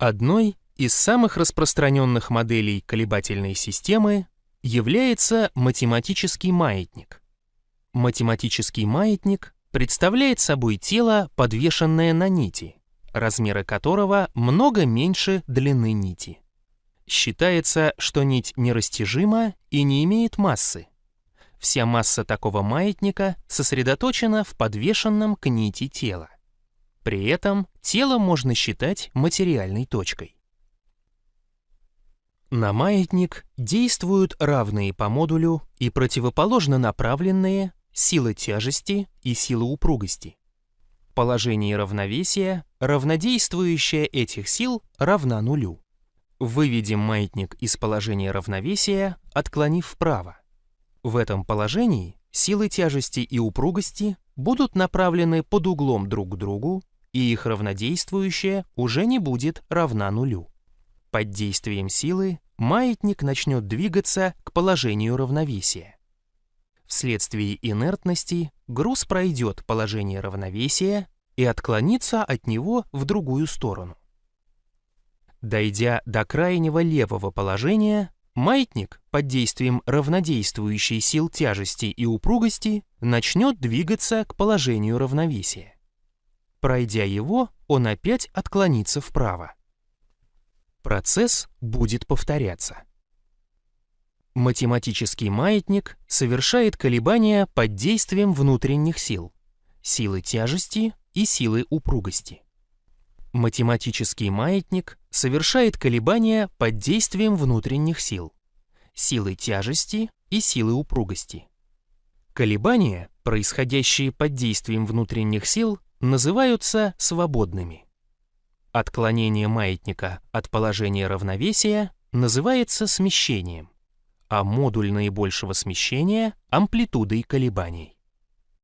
Одной из самых распространенных моделей колебательной системы является математический маятник. Математический маятник представляет собой тело, подвешенное на нити, размеры которого много меньше длины нити. Считается, что нить нерастяжима и не имеет массы. Вся масса такого маятника сосредоточена в подвешенном к нити тела. При этом тело можно считать материальной точкой. На маятник действуют равные по модулю и противоположно направленные силы тяжести и силы упругости. Положение равновесия, равнодействующее этих сил, равна нулю. Выведем маятник из положения равновесия, отклонив вправо. В этом положении силы тяжести и упругости будут направлены под углом друг к другу, и их равнодействующее уже не будет равна нулю. Под действием силы маятник начнет двигаться к положению равновесия. Вследствие инертности груз пройдет положение равновесия и отклонится от него в другую сторону. Дойдя до крайнего левого положения, маятник под действием равнодействующей сил тяжести и упругости начнет двигаться к положению равновесия. Пройдя его, он опять отклонится вправо. Процесс будет повторяться. Математический маятник совершает колебания под действием внутренних сил, силы тяжести и силы упругости. Математический маятник совершает колебания под действием внутренних сил, силы тяжести и силы упругости. Колебания, происходящие под действием внутренних сил, называются свободными. Отклонение маятника от положения равновесия называется смещением, а модуль наибольшего смещения – амплитудой колебаний.